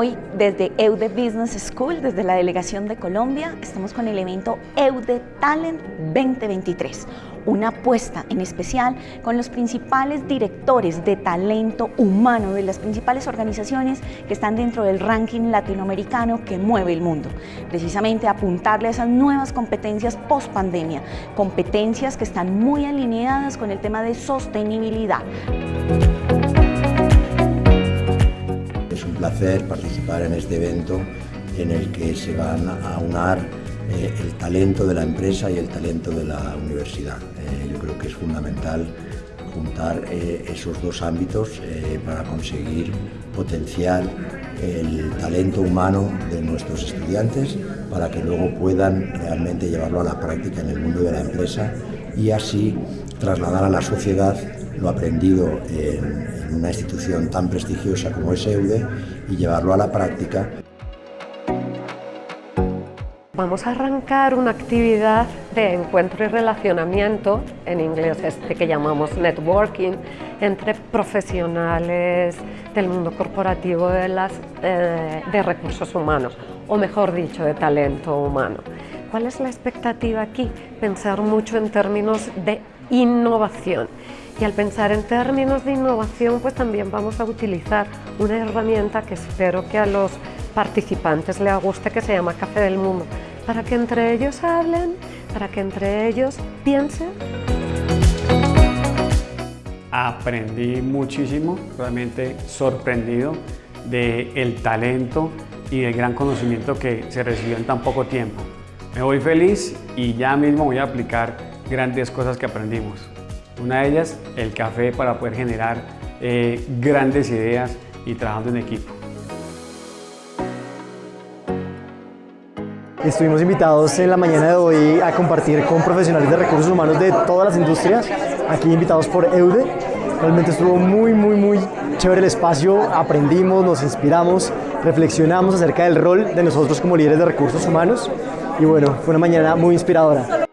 Hoy desde EUDE Business School, desde la delegación de Colombia, estamos con el evento EUDE Talent 2023, una apuesta en especial con los principales directores de talento humano de las principales organizaciones que están dentro del ranking latinoamericano que mueve el mundo. Precisamente apuntarle a esas nuevas competencias post pandemia, competencias que están muy alineadas con el tema de sostenibilidad. Placer participar en este evento en el que se van a unar eh, el talento de la empresa y el talento de la universidad. Eh, yo creo que es fundamental juntar eh, esos dos ámbitos para conseguir potenciar el talento humano de nuestros estudiantes para que luego puedan realmente llevarlo a la práctica en el mundo de la empresa y así trasladar a la sociedad lo aprendido en, una institución tan prestigiosa como es EUDE y llevarlo a la práctica. Vamos a arrancar una actividad de encuentro y relacionamiento, en inglés este que llamamos networking, entre profesionales del mundo corporativo de, las, eh, de recursos humanos, o mejor dicho, de talento humano. ¿Cuál es la expectativa aquí? Pensar mucho en términos de innovación. Y al pensar en términos de innovación, pues también vamos a utilizar una herramienta que espero que a los participantes les guste, que se llama Café del Mundo, para que entre ellos hablen, para que entre ellos piensen. Aprendí muchísimo, realmente sorprendido del el talento y del gran conocimiento que se recibió en tan poco tiempo. Me voy feliz y ya mismo voy a aplicar grandes cosas que aprendimos. Una de ellas, el café para poder generar eh, grandes ideas y trabajando en equipo. Estuvimos invitados en la mañana de hoy a compartir con profesionales de recursos humanos de todas las industrias, aquí invitados por EUDE. Realmente estuvo muy, muy, muy chévere el espacio, aprendimos, nos inspiramos, reflexionamos acerca del rol de nosotros como líderes de recursos humanos y bueno, fue una mañana muy inspiradora.